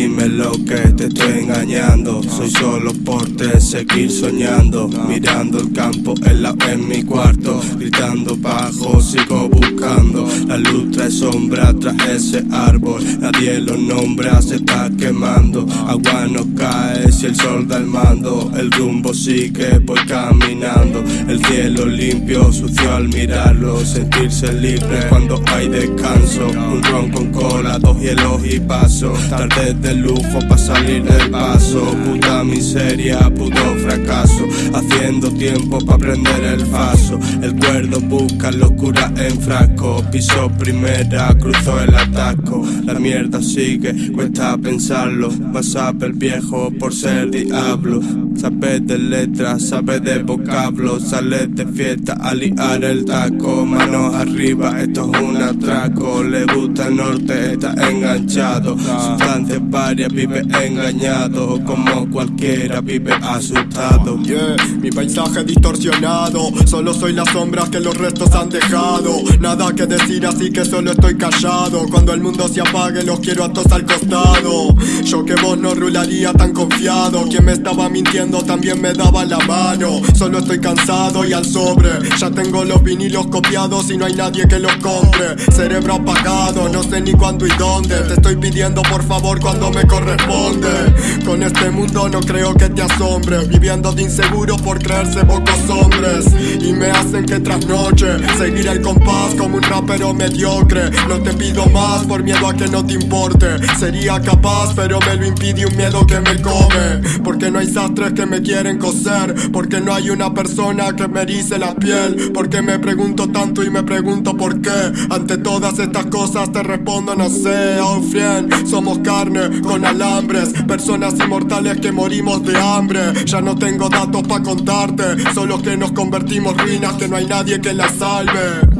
Dime lo que te estoy engañando. Soy solo por te seguir soñando. Mirando el campo en, la, en mi cuarto. Gritando bajo, sigo buscando. La luz trae sombra tras ese árbol. Nadie lo nombra, se está quemando. Agua no cae si el sol da el mando. El rumbo sigue, voy caminando. El cielo limpio, sucio al mirarlo. Sentirse libre cuando hay descanso. Un ron con cola, dos hielos y paso. Tarde de lujo pa' salir del paso. Puta miseria, puto fracaso. Haciendo tiempo pa' prender el paso El cuerdo busca locura en frasco. Piso primera, cruzó el ataco. La mierda sigue, cuesta pensarlo. A ver viejo por ser diablo. Sabes de letras, sabes de vocablos Sales de fiesta a liar el taco. Manos arriba, esto es un atraco. Le gusta el norte, está enganchado. Sustancias varias, vive engañado Como cualquiera, vive asustado. Yeah, mi paisaje distorsionado Solo soy las sombras que los restos han dejado. Nada que decir así que solo estoy callado. Cuando el mundo se apague los quiero a todos al costado. Yo que vos no rularía tan confiado. Quien me estaba mintiendo también me daba la mano. Solo estoy cansado y al sobre. Ya tengo los vinilos copiados y no hay nadie que los compre. Cerebro apagado, no sé ni cuándo y dónde. Te estoy pidiendo por favor cuando me corresponde. Con este mundo no creo que te asombre. Viviendo de inseguro por creerse pocos hombres. Y me hacen que trasnoche Seguir el compás como un rapero mediocre. No te pido más por miedo a que no te importe. Sería capaz pero me lo impide un miedo que me come. Porque no hay sastres que me quieren coser. Porque no hay una persona que me erice la piel. Porque me pregunto tanto y me pregunto por qué. Ante todas estas cosas te respondo no sé Oh friend, somos carne con alambres. Personas inmortales que morimos de hambre. Ya no tengo datos pa' contarte Solo que nos convertimos ruinas que no hay nadie que las salve